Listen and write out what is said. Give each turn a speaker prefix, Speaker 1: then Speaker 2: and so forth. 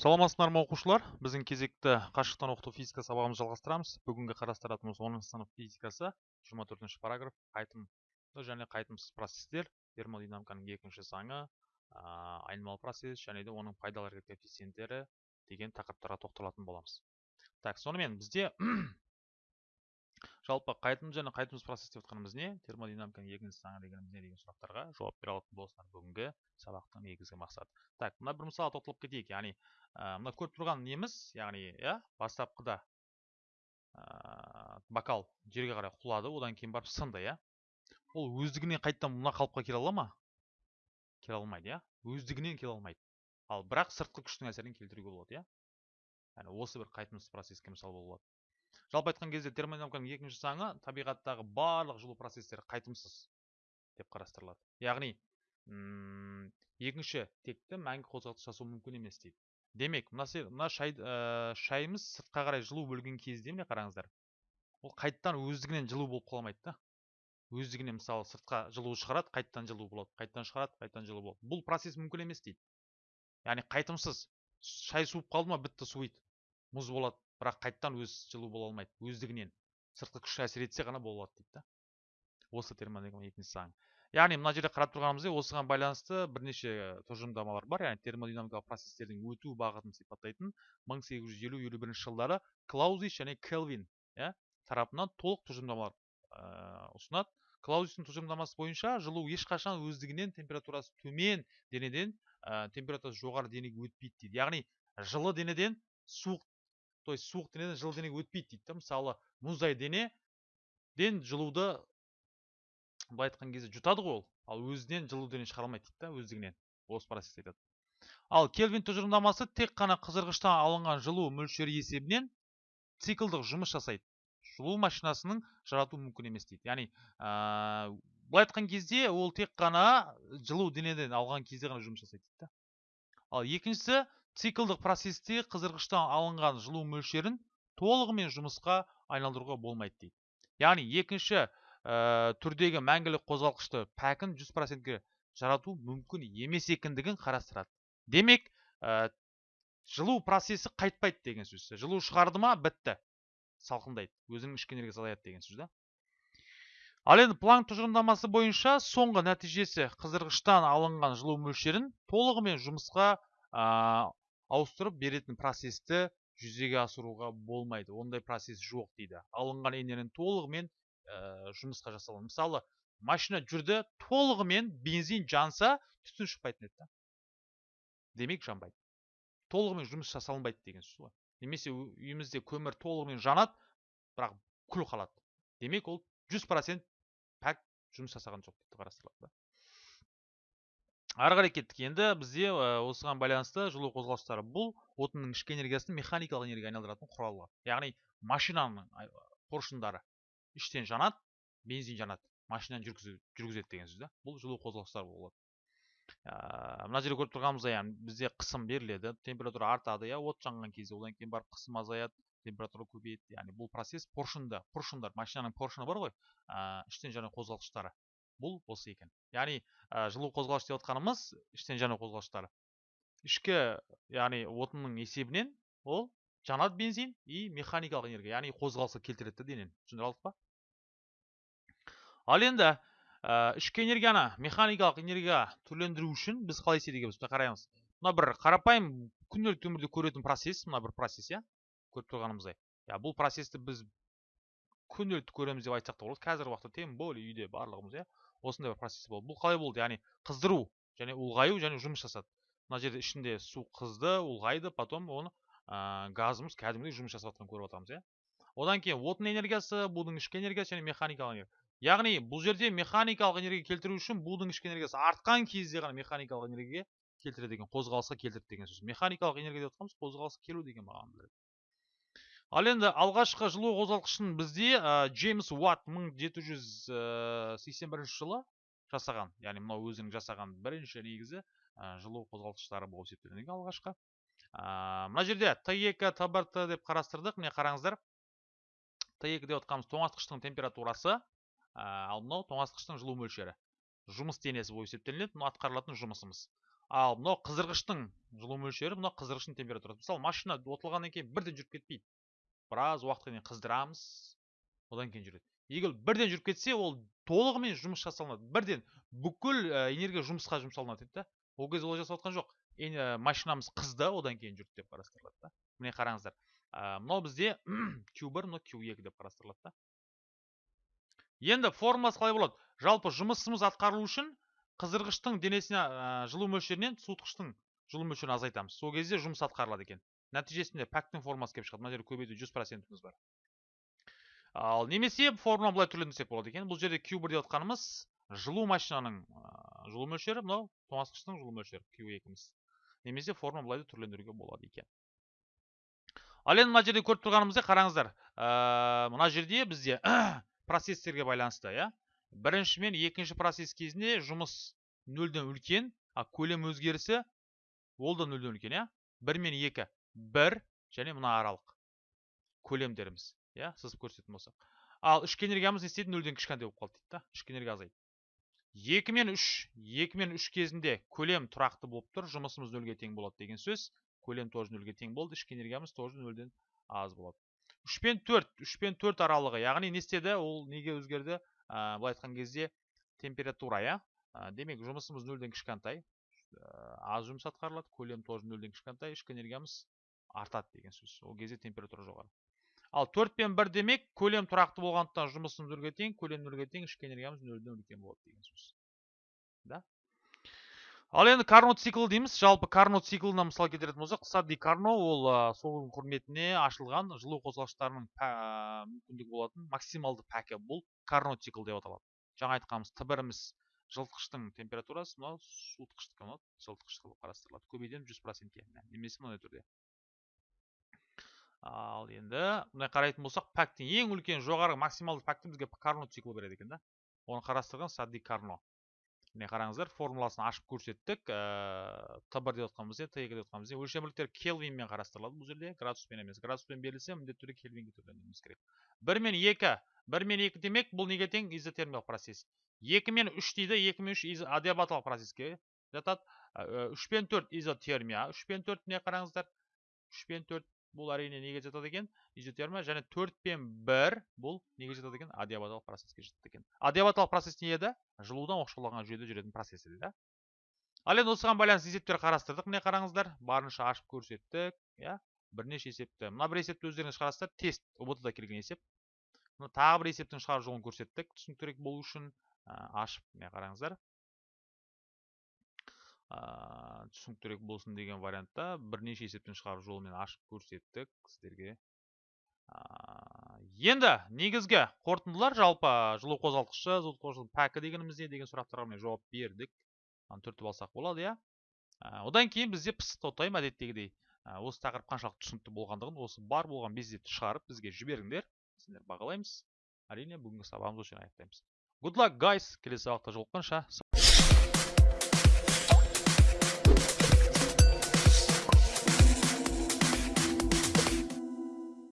Speaker 1: саламатсыздар ма оқушылар? Біздің кезекті қашықтан оқыту физика сабағымызды жалғастырамыз. Бүгінгі қарастыратынымыз оныншы сынып физикасы. Жиырма төртінші параграф. Қайтымды және қайтымсыз процестер. Термодинамиканың екінші заңы айнымалы процесс және де оның пайдалы коэффициенттері деген тақырыптарға тоқталатын боламыз. Так сонымен бізде жалпы қайтымды және қайтымсыз процесс деп жатқанымыз не? Термодинамиканың екінші заңы дегеніміз не деген сұрақтарға жауап бере алатын болсаңдар бүгінгі сабақтың негізгі мақсаты. Так мына бір мысалға тоқталып кетейік. Яғни мына көріп тұрған неміз яғни иә бастапқыда бокал жерге қарай құлады одан кейін барып сынды иә. Ол өздігінен қайтадан мына қалыпқа келе ала ма? Келе алмайды иә. Өздігінен келе алмайды. Ал бірақ сыртқы күштің әсерін келтіруге болады иә. Яғни осы бір қайтымсыз процесске мысал бола алады жалпы айтқан кезде термодинамиканың екінші заңы табиғаттағы барлық жылу процестері қайтымсыз деп қарастырылады. Яғни екінші текті мәңгі қозғалтқыш жасау мүмкін емес дейді. Демек мына, мына шай, ә, шайымыз сыртқа қарай жылу бөлген кезде міне қараңыздар ол қайттан өздігінен жылу болып қала алмайды да. Өздігінен мысалы сыртқа жылу шығарады қайттан жылу болады қайттан шығарады қайттан жылу болады. Бұл процесс мүмкін емес дейді. Яғни қайтымсыз шай суып қалды ма бітті суиды. Мұз болады бірақ қайттан өз жылу бола алмайды. Өздігінен. Сыртқы күш әсер етсе ғана бола алады дейді да. Осы термодинамиканың екінші заңы. Яғни мына жерде қарап тұрғанымыздай осыған байланысты бірнеше тұжырымдамалар бар. Яғни термодинамикалық процестердің өту бағытын сипаттайтын 1850-51 жылдары клаузис және келвин иә тарапынан толық тұжырымдамалар ә, ұсынады. Клаузистің тұжырымдамасы бойынша жылу ешқашан өздігінен температурасы төмен денеден ә, температурасы жоғары денеге өтпейді дейді. Яғни жылы денеден суық то есть суық денеден жылы денеге өтпейді дейді да мысалы мұздай денеден жылуды былай айтқан кезде жұтады ғой ол. Ал өзінен жылу дене шығара алмайды дейді да өздігінен. Осы процесс айтады. Ал кельвин тұжырымдамасы тек қана қыздырғыштан алынған жылу мөлшері есебінен циклдық жұмыс жасайды. Жылу машинасының жарату мүмкін емес дейді. Яғни ә, былай айтқан кезде ол тек қана жылу денеден алған кезде ғана жұмыс жасайды дейді да ал екіншісі циклдық процесте қыздырғыштан алынған жылу мөлшерін толығымен жұмысқа айналдыруға болмайды дейді. Яғни екінші ә, түрдегі мәңгілік қозғалғышты пәкін 100%ге жарату мүмкін емес екендігін қарастырады. Демек ә, жылу процесі қайтпайды деген сөз. Жылу шығарды ма? Бітті. Салқындайды. Өзінің ішкі энергиясы азаяды деген сөз да. Ал енді планк тұжырымдамасы бойынша соңғы нәтижесі қыздырғыштан алынған жылу мөлшерін толығымен жұмысқа ауыстырып беретін процесті жүзеге асыруға болмайды. Ондай процесс жоқ дейді. Алынған энергияны толығымен ә, жұмысқа жасалады мысалы машина жүрді толығымен бензин жанса түтін шықпайтын еді да. Демек жанбайды. Толығымен жұмыс жасалынбайды деген сөз ғой. Немесе үйімізде көмір толығымен жанады бірақ күл қалады. Демек ол жүз процент пәк жұмыс жасаған жоқ деп қарастырылады да. Ары қарай кеттік. Енді бізде осыған байланысты жылу қозғалыстары бұл отынның ішкі энергиясын механикалық энергияға айналдыратын құралы яғни машинаның поршындары. Іштен жанады бензин жанады. Машинаны жүргізеді деген сөз да. Бұл жылу қозғалыстары болады. Мына жерде көріп тұрғанымыздай бізде қысым беріледі температура артады иә. От жанған кезде одан кейін барып қысым азаяды температура көбейеді. Яғни бұл процесс поршында поршындар машинаның поршыны бар ғой іштен жану қозғалғыштары бұл осы екен. Яғни ә, жылу қозғалғыш деп отқанымыз іштен жану қозғалғыштары ішкі яғни отынның есебінен ол жанады бензин и механикалық энергия яғни қозғалысқа келтіреді денені. Түсіндіре алдық па? Ал енді ә, ішкі энергияны механикалық энергияға түрлендіру үшін біз қалай істейді қараймыз. Мына бір қарапайым күнделікті өмірде көретін процесс мына бір процесс иә көріп тұрғанымыздай. Иә бұл процессті біз күнделікті көреміз деп айтсақ та болады. Қазіргі уақытта тем более үйде барлығымыз иә. Осындай бір процесс болды. Бұл қалай болды? Яғни қыздыру және ұлғаю және жұмыс жасады. Мына жерде ішінде су қызды ұлғайды потом оны ә, газымыз кәдімгідей жұмыс жасап жатқанын көріп жатырмыз иә. Одан кейін отын энергиясы будың ішкі энергиясы және механикалық энергия. Яғни бұл жерде механикалық энергия келтіру үшін будың ішкі энергиясы артқан кезде ғана механикалық энергия келтіреді деген қозғалысқа келтіреді деген сөз. Механикалық энергия деп жатқанымыз қозғалысқа келу деген мағынаны білдіреді ал енді алғашқы жылу қозғалтқышын бізде ә, джеймс уатт 1781 жылы жасаған. Яғни мынау өзінің жасаған бірінші негізі жылу қозғалтқыштары болып есептелінген алғашқы. Ә, мына жерде т екі т бір т деп қарастырдық. Міне қараңыздар. Т екі деп отқанымыз тоңазытқыштың температурасы ал мынау тоңазытқыштың жылу мөлшері. Жұмыс денесі болып есептелінеді. Мынау атқарылатын жұмысымыз. Ал мынау қыздырғыштың жылу мөлшері мынау қыздырғыштың температурасы. Мысалы машина отылғаннан кейін бірден жүріп кетпейді. Біраз уақытқа дейін қыздырамыз. Одан кейін жүреді. Егер бірден жүріп кетсе ол толығымен жұмыс жасалынады. Бірден бүкіл энергия жұмысқа жұмсалынады дейді да. Ол кезде олай жасап жатқан жоқ. Машинамыз қызды одан кейін жүрді деп қарастырылады да. Міне қараңыздар. Мынау бізде q бір мынау q екі деп қарастырылады да. Енді формуласы қалай болады? Жалпы жұмысымыз атқарылу үшін қыздырғыштың денесіне жылу мөлшерінен суытқыштың жылу мөлшерін азайтамыз. Сол кезде жұмыс атқарылады екен. Нәтижесінде пәктің формасы келіп шығады. Мына жерде көбейту жүз процентіміз бар. Ал немесе формула былай түрлендірсек болады екен. Бұл жерде q бір деп отқанымыз жылу машинаның жылу мөлшері мынау тоңазытқыштың жылу мөлшері q екіміз. Немесе формула былай да түрлендіруге болады екен. Ал енді мына жерде көріп тұрғанымыздай қараңыздар мына жерде бізде процесстерге байланысты иә. Бірінші мен екінші процесс кезінде жұмыс нөлден үлкен а көлем өзгерісі ол да нөлден үлкен иә. Бір мен екі. Бір және мына аралық көлемдеріміз иә сызып көрсететін болсақ. Ал ішкі энергиямыз не істейді? Нөлден кішкентай болып қалды дейді да ішкі энергия азайды. Екі мен үш екі мен үш кезінде көлем тұрақты болып тұр жұмысымыз нөлге тең болады деген сөз. Көлем тоже нөлге тең болды ішкі энергиямыз тоже нөлден аз болады. Үш пен төрт үш пен төрт аралығы яғни не істеді? Ол неге өзгерді? Ә, былай айтқан кезде температура иә? Демек жұмысымыз нөлден кішкентай аз жұмыс атқарылады көлем тоже нөлден кішкентай ішкі энергиямыз артады деген сөз ол кезде температура жоғары. Ал төрт пен бір демек көлем тұрақты болғандықтан жұмысымыз нөлге тең көлем нөлге тең ішкі энергиямыз нөлден үлкен болады деген сөз да? Ал енді карно цикл дейміз. Жалпы карно циклына мысал келтіретін болсақ сади карно ол сол құрметіне ашылған жылу қозғалғыштарының мүмкіндігі болатын максималды пәкі бұл карно цикл деп аталады. Жаңа айтқанымыз т біріміз жылытқыштың температурасы мынау суытқыштікі мынау жылытқыштық болып қарастырылады. Көбейтеміз жүз процентке. Немесе мынандай түрде. Ал енді мындай қарайтын болсақ пәктің ең үлкен жоғары максималды пәкті бізге карно цикл береді екен да. Оны қарастырған сади карно. Міне қараңыздар формуласын ашып көрсеттік. Т бір деп отқанбыз т екі деп отқанбыз өлшем келвинмен қарастырылады бұл жерде. Градуспен емес градуспен берілсе міндетті түрде келвинге төрлендіруіміз керек. бір мен екі. бір мен екі демек бұл неге тең? Изотермиялық процесс. екі мен үш дейді екі мен үш адиабаталық процесске жатады. Үш пен төрт изотермия. Үш пен төрт міне қараңыздар? Үш пен төрт бұл әрине неге жатады екен изотермия және төрт пен бір бұл неге жатады екен адиабаталық процесске жатады екен адиабаталық процесс не еді жылудан оқшауланған жүйеде жүретін процесс еді да. Ал енді осыған байланысты есептер қарастырдық міне қараңыздар барынша ашып көрсеттік иә? Бірнеше есепті. Мына бір есепті өздеріңіз қарастырып тест ұбт да келген есеп. Мына тағы бір есептің шығару жолын көрсеттік түсініктірек болу үшін ашып міне қараңыздар түсініктірек болсын деген вариантта бірнеше есептен шығару жолымен ашып көрсеттік сіздерге. Енді негізгі қорытындылар жалпы жылу қозғалтқышы жылу пәкі дегеніміз не деген сұрақтарға мен жауап бердік. Түртіп алсақ болады иә? Одан кейін бізде пысық тайм әдеттегідей. Осы тақырып қаншалықты түсінікті болғандығын осы бар болған безетті шығарып бізге жіберіңдер. Сіздер бағалаймыз. Әрине бүгінгі сабағымызды осы аяқтаймыз. Good luck guys! Келесі сабақта жолыққанша